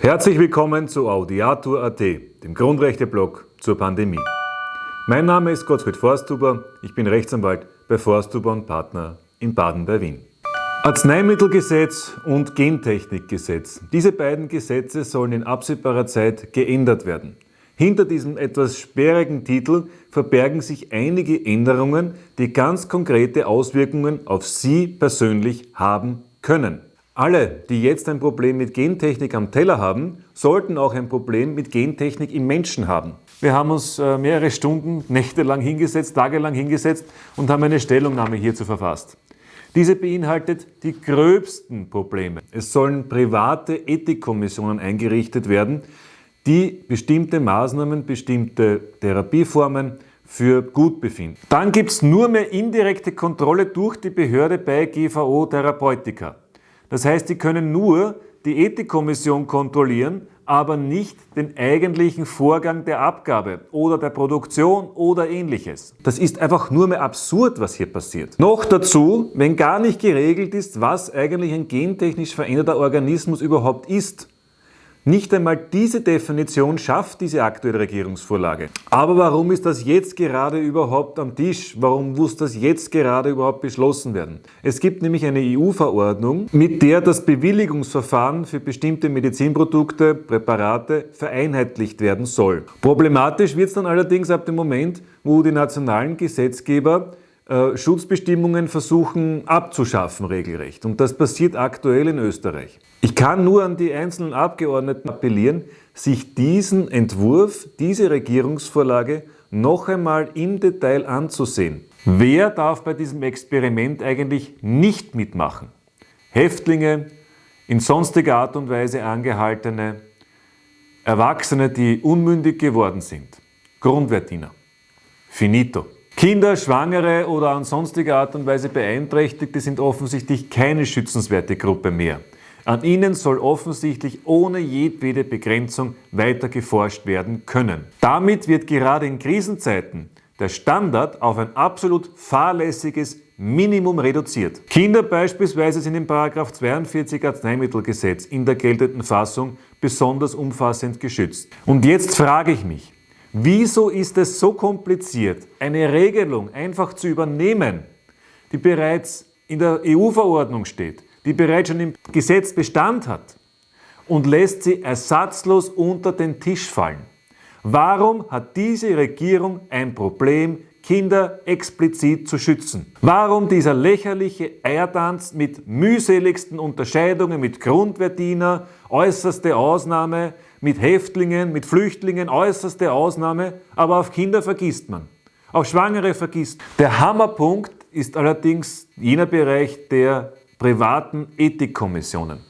Herzlich willkommen zu Audiatur.at, dem Grundrechte-Blog zur Pandemie. Mein Name ist Gottfried Forsthuber, ich bin Rechtsanwalt bei Forsthuber und Partner in Baden bei Wien. Arzneimittelgesetz und Gentechnikgesetz. Diese beiden Gesetze sollen in absehbarer Zeit geändert werden. Hinter diesem etwas sperrigen Titel verbergen sich einige Änderungen, die ganz konkrete Auswirkungen auf Sie persönlich haben können. Alle, die jetzt ein Problem mit Gentechnik am Teller haben, sollten auch ein Problem mit Gentechnik im Menschen haben. Wir haben uns äh, mehrere Stunden, nächtelang hingesetzt, tagelang hingesetzt und haben eine Stellungnahme hierzu verfasst. Diese beinhaltet die gröbsten Probleme. Es sollen private Ethikkommissionen eingerichtet werden, die bestimmte Maßnahmen, bestimmte Therapieformen für gut befinden. Dann gibt es nur mehr indirekte Kontrolle durch die Behörde bei GVO Therapeutika. Das heißt, die können nur die Ethikkommission kontrollieren, aber nicht den eigentlichen Vorgang der Abgabe oder der Produktion oder ähnliches. Das ist einfach nur mehr absurd, was hier passiert. Noch dazu, wenn gar nicht geregelt ist, was eigentlich ein gentechnisch veränderter Organismus überhaupt ist. Nicht einmal diese Definition schafft diese aktuelle Regierungsvorlage. Aber warum ist das jetzt gerade überhaupt am Tisch? Warum muss das jetzt gerade überhaupt beschlossen werden? Es gibt nämlich eine EU-Verordnung, mit der das Bewilligungsverfahren für bestimmte Medizinprodukte, Präparate vereinheitlicht werden soll. Problematisch wird es dann allerdings ab dem Moment, wo die nationalen Gesetzgeber äh, Schutzbestimmungen versuchen abzuschaffen regelrecht. Und das passiert aktuell in Österreich. Ich kann nur an die einzelnen Abgeordneten appellieren, sich diesen Entwurf, diese Regierungsvorlage noch einmal im Detail anzusehen. Wer darf bei diesem Experiment eigentlich nicht mitmachen? Häftlinge, in sonstiger Art und Weise angehaltene, Erwachsene, die unmündig geworden sind, Grundwehrdiener. Finito. Kinder, Schwangere oder an sonstige Art und Weise Beeinträchtigte sind offensichtlich keine schützenswerte Gruppe mehr. An ihnen soll offensichtlich ohne jedwede Begrenzung weiter geforscht werden können. Damit wird gerade in Krisenzeiten der Standard auf ein absolut fahrlässiges Minimum reduziert. Kinder beispielsweise sind im 42 Arzneimittelgesetz in der geltenden Fassung besonders umfassend geschützt. Und jetzt frage ich mich, Wieso ist es so kompliziert, eine Regelung einfach zu übernehmen, die bereits in der EU-Verordnung steht, die bereits schon im Gesetz Bestand hat und lässt sie ersatzlos unter den Tisch fallen? Warum hat diese Regierung ein Problem, Kinder explizit zu schützen? Warum dieser lächerliche Eiertanz mit mühseligsten Unterscheidungen mit Grundwehrdiener, äußerste Ausnahme, mit Häftlingen, mit Flüchtlingen, äußerste Ausnahme, aber auf Kinder vergisst man. Auf Schwangere vergisst. Der Hammerpunkt ist allerdings jener Bereich der privaten Ethikkommissionen.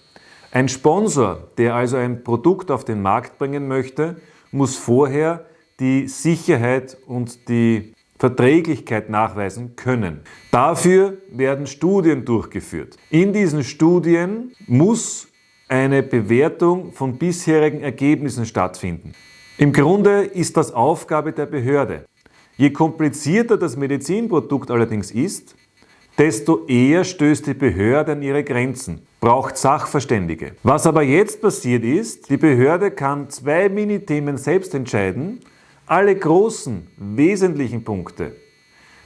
Ein Sponsor, der also ein Produkt auf den Markt bringen möchte, muss vorher die Sicherheit und die Verträglichkeit nachweisen können. Dafür werden Studien durchgeführt. In diesen Studien muss eine Bewertung von bisherigen Ergebnissen stattfinden. Im Grunde ist das Aufgabe der Behörde. Je komplizierter das Medizinprodukt allerdings ist, desto eher stößt die Behörde an ihre Grenzen, braucht Sachverständige. Was aber jetzt passiert ist, die Behörde kann zwei Minithemen selbst entscheiden, alle großen, wesentlichen Punkte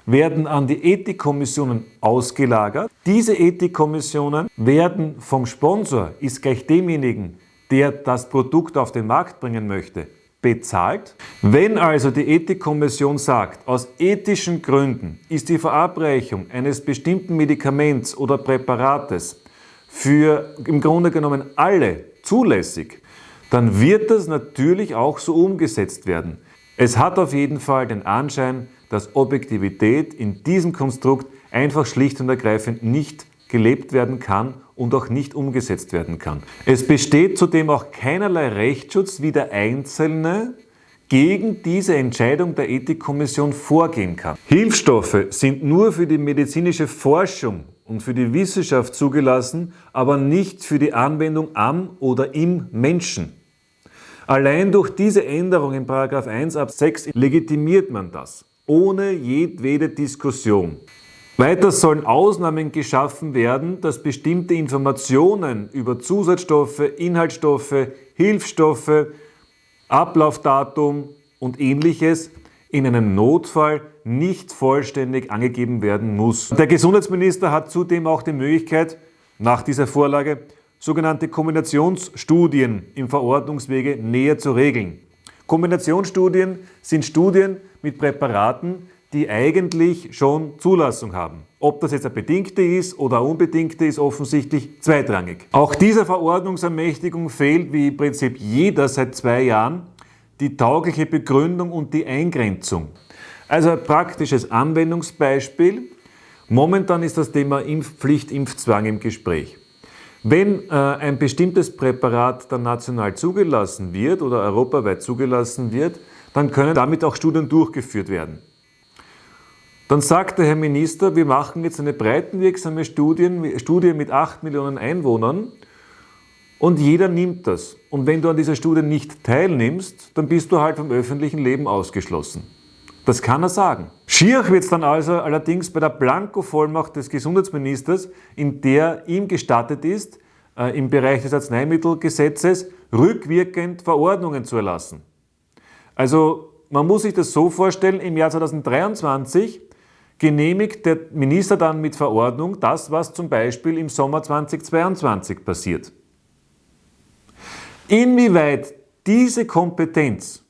werden an die Ethikkommissionen ausgelagert. Diese Ethikkommissionen werden vom Sponsor, ist gleich demjenigen, der das Produkt auf den Markt bringen möchte, bezahlt. Wenn also die Ethikkommission sagt, aus ethischen Gründen ist die Verabreichung eines bestimmten Medikaments oder Präparates für im Grunde genommen alle zulässig, dann wird das natürlich auch so umgesetzt werden. Es hat auf jeden Fall den Anschein, dass Objektivität in diesem Konstrukt einfach schlicht und ergreifend nicht gelebt werden kann und auch nicht umgesetzt werden kann. Es besteht zudem auch keinerlei Rechtsschutz, wie der Einzelne gegen diese Entscheidung der Ethikkommission vorgehen kann. Hilfsstoffe sind nur für die medizinische Forschung und für die Wissenschaft zugelassen, aber nicht für die Anwendung am oder im Menschen. Allein durch diese Änderung in 1 Abs 6 legitimiert man das ohne jedwede Diskussion. Weiter sollen Ausnahmen geschaffen werden, dass bestimmte Informationen über Zusatzstoffe, Inhaltsstoffe, Hilfsstoffe, Ablaufdatum und ähnliches in einem Notfall nicht vollständig angegeben werden muss. Der Gesundheitsminister hat zudem auch die Möglichkeit, nach dieser Vorlage sogenannte Kombinationsstudien im Verordnungswege näher zu regeln. Kombinationsstudien sind Studien mit Präparaten, die eigentlich schon Zulassung haben. Ob das jetzt eine bedingte ist oder eine unbedingte, ist offensichtlich zweitrangig. Auch dieser Verordnungsermächtigung fehlt, wie im Prinzip jeder seit zwei Jahren, die taugliche Begründung und die Eingrenzung. Also ein praktisches Anwendungsbeispiel. Momentan ist das Thema Impfpflicht, Impfzwang im Gespräch. Wenn äh, ein bestimmtes Präparat dann national zugelassen wird oder europaweit zugelassen wird, dann können damit auch Studien durchgeführt werden. Dann sagt der Herr Minister, wir machen jetzt eine breitenwirksame Studie, Studie mit 8 Millionen Einwohnern und jeder nimmt das. Und wenn du an dieser Studie nicht teilnimmst, dann bist du halt vom öffentlichen Leben ausgeschlossen. Das kann er sagen. Schier wird es dann also allerdings bei der Blanko-Vollmacht des Gesundheitsministers, in der ihm gestattet ist, äh, im Bereich des Arzneimittelgesetzes rückwirkend Verordnungen zu erlassen. Also man muss sich das so vorstellen, im Jahr 2023 genehmigt der Minister dann mit Verordnung das, was zum Beispiel im Sommer 2022 passiert. Inwieweit diese Kompetenz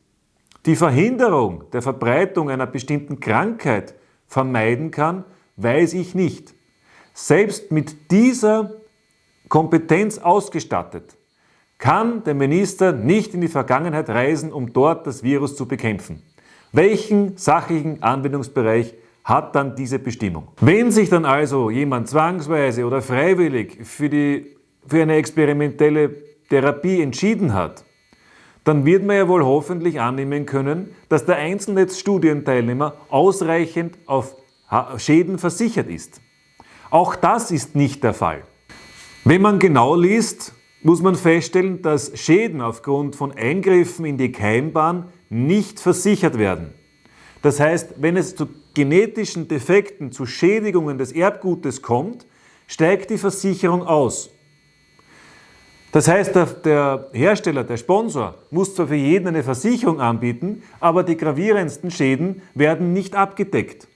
die Verhinderung der Verbreitung einer bestimmten Krankheit vermeiden kann, weiß ich nicht. Selbst mit dieser Kompetenz ausgestattet, kann der Minister nicht in die Vergangenheit reisen, um dort das Virus zu bekämpfen. Welchen sachlichen Anwendungsbereich hat dann diese Bestimmung? Wenn sich dann also jemand zwangsweise oder freiwillig für, die, für eine experimentelle Therapie entschieden hat, dann wird man ja wohl hoffentlich annehmen können, dass der einzelne Studienteilnehmer ausreichend auf Schäden versichert ist. Auch das ist nicht der Fall. Wenn man genau liest, muss man feststellen, dass Schäden aufgrund von Eingriffen in die Keimbahn nicht versichert werden. Das heißt, wenn es zu genetischen Defekten, zu Schädigungen des Erbgutes kommt, steigt die Versicherung aus. Das heißt, der Hersteller, der Sponsor, muss zwar für jeden eine Versicherung anbieten, aber die gravierendsten Schäden werden nicht abgedeckt.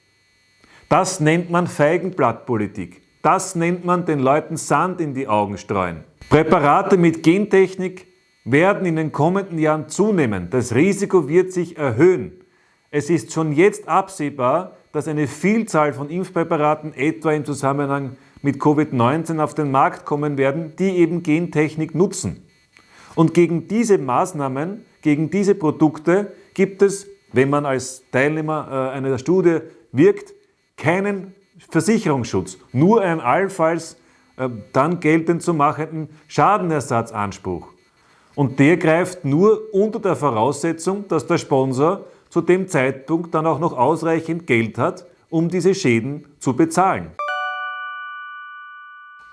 Das nennt man Feigenblattpolitik. Das nennt man den Leuten Sand in die Augen streuen. Präparate mit Gentechnik werden in den kommenden Jahren zunehmen. Das Risiko wird sich erhöhen. Es ist schon jetzt absehbar, dass eine Vielzahl von Impfpräparaten etwa im Zusammenhang mit Covid-19 auf den Markt kommen werden, die eben Gentechnik nutzen. Und gegen diese Maßnahmen, gegen diese Produkte gibt es, wenn man als Teilnehmer äh, einer Studie wirkt, keinen Versicherungsschutz, nur einen allenfalls äh, dann geltend zu machenden Schadenersatzanspruch. Und der greift nur unter der Voraussetzung, dass der Sponsor zu dem Zeitpunkt dann auch noch ausreichend Geld hat, um diese Schäden zu bezahlen.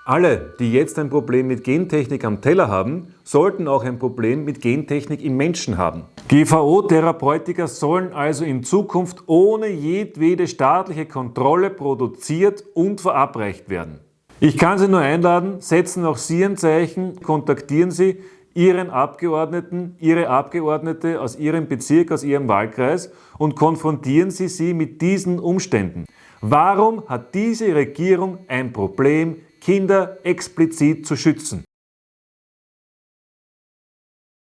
Alle, die jetzt ein Problem mit Gentechnik am Teller haben, sollten auch ein Problem mit Gentechnik im Menschen haben. GVO-Therapeutika sollen also in Zukunft ohne jedwede staatliche Kontrolle produziert und verabreicht werden. Ich kann Sie nur einladen, setzen auch Sie ein Zeichen, kontaktieren Sie Ihren Abgeordneten, Ihre Abgeordnete aus Ihrem Bezirk, aus Ihrem Wahlkreis und konfrontieren Sie sie mit diesen Umständen. Warum hat diese Regierung ein Problem Kinder explizit zu schützen.